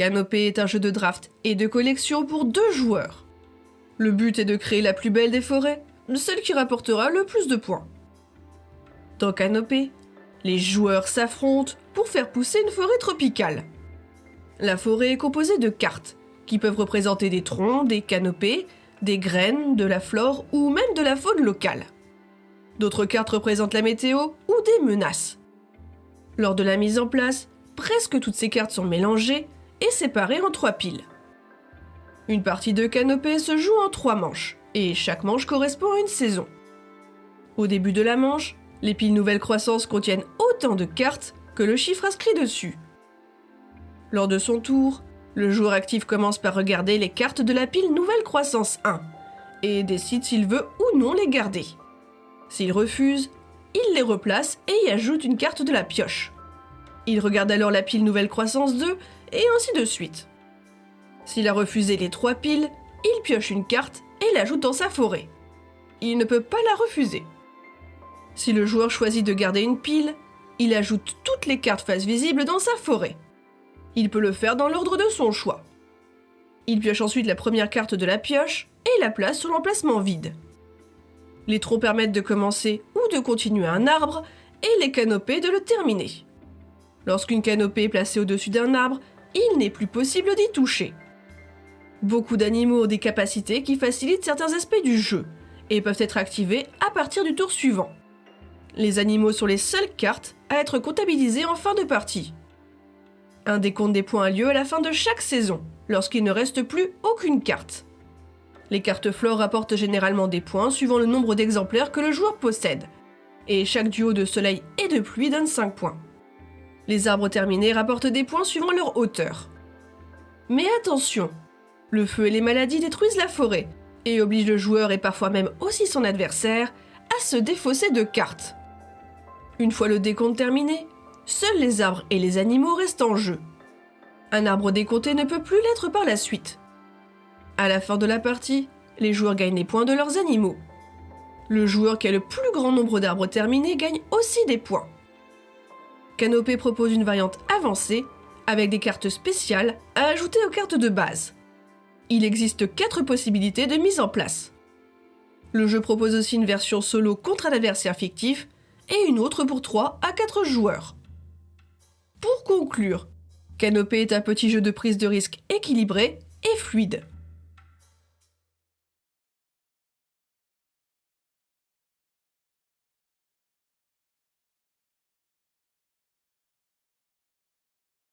Canopée est un jeu de draft et de collection pour deux joueurs. Le but est de créer la plus belle des forêts, celle qui rapportera le plus de points. Dans Canopée, les joueurs s'affrontent pour faire pousser une forêt tropicale. La forêt est composée de cartes, qui peuvent représenter des troncs, des canopées, des graines, de la flore ou même de la faune locale. D'autres cartes représentent la météo ou des menaces. Lors de la mise en place, presque toutes ces cartes sont mélangées et en trois piles. Une partie de canopée se joue en trois manches, et chaque manche correspond à une saison. Au début de la manche, les piles Nouvelle Croissance contiennent autant de cartes que le chiffre inscrit dessus. Lors de son tour, le joueur actif commence par regarder les cartes de la pile Nouvelle Croissance 1 et décide s'il veut ou non les garder. S'il refuse, il les replace et y ajoute une carte de la pioche. Il regarde alors la pile Nouvelle Croissance 2 et ainsi de suite. S'il a refusé les trois piles, il pioche une carte et l'ajoute dans sa forêt. Il ne peut pas la refuser. Si le joueur choisit de garder une pile, il ajoute toutes les cartes face visibles dans sa forêt. Il peut le faire dans l'ordre de son choix. Il pioche ensuite la première carte de la pioche et la place sur l'emplacement vide. Les troncs permettent de commencer ou de continuer un arbre et les canopées de le terminer. Lorsqu'une canopée est placée au-dessus d'un arbre, il n'est plus possible d'y toucher. Beaucoup d'animaux ont des capacités qui facilitent certains aspects du jeu et peuvent être activés à partir du tour suivant. Les animaux sont les seules cartes à être comptabilisées en fin de partie. Un décompte des points a lieu à la fin de chaque saison, lorsqu'il ne reste plus aucune carte. Les cartes flore rapportent généralement des points suivant le nombre d'exemplaires que le joueur possède, et chaque duo de soleil et de pluie donne 5 points. Les arbres terminés rapportent des points suivant leur hauteur. Mais attention, le feu et les maladies détruisent la forêt, et obligent le joueur et parfois même aussi son adversaire à se défausser de cartes. Une fois le décompte terminé, seuls les arbres et les animaux restent en jeu. Un arbre décompté ne peut plus l'être par la suite. À la fin de la partie, les joueurs gagnent les points de leurs animaux. Le joueur qui a le plus grand nombre d'arbres terminés gagne aussi des points. Canopée propose une variante avancée avec des cartes spéciales à ajouter aux cartes de base. Il existe 4 possibilités de mise en place. Le jeu propose aussi une version solo contre un adversaire fictif et une autre pour 3 à 4 joueurs. Pour conclure, Canopée est un petit jeu de prise de risque équilibré et fluide.